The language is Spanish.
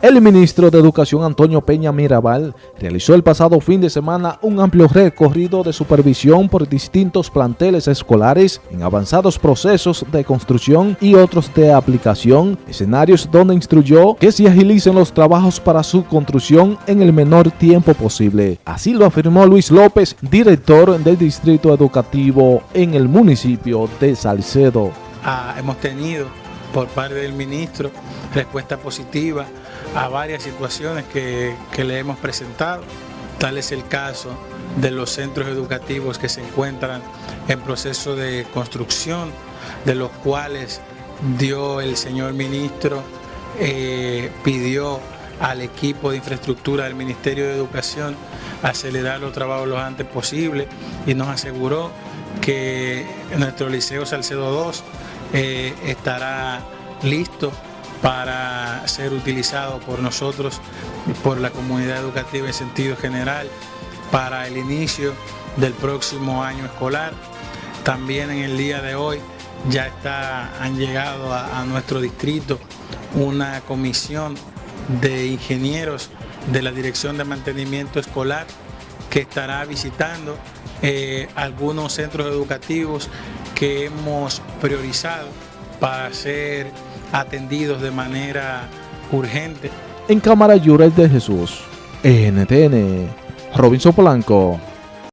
El ministro de Educación Antonio Peña Mirabal realizó el pasado fin de semana un amplio recorrido de supervisión por distintos planteles escolares en avanzados procesos de construcción y otros de aplicación, escenarios donde instruyó que se agilicen los trabajos para su construcción en el menor tiempo posible. Así lo afirmó Luis López, director del Distrito Educativo en el municipio de Salcedo. Ah, hemos tenido por parte del ministro respuesta positiva a varias situaciones que, le hemos presentado. Tal es el caso de los centros educativos que se encuentran en proceso de construcción, de los cuales dio el señor ministro, eh, pidió al equipo de infraestructura del Ministerio de Educación acelerar los trabajos lo antes posible y nos aseguró que nuestro Liceo Salcedo 2 eh, estará listo para ser utilizado por nosotros, por la comunidad educativa en sentido general, para el inicio del próximo año escolar. También en el día de hoy ya está, han llegado a, nuestro distrito una comisión de ingenieros de la Dirección de Mantenimiento Escolar que estará visitando eh, algunos centros educativos que hemos priorizado para ser atendidos de manera urgente. En Cámara Llures de Jesús, NTN, Robinson Polanco.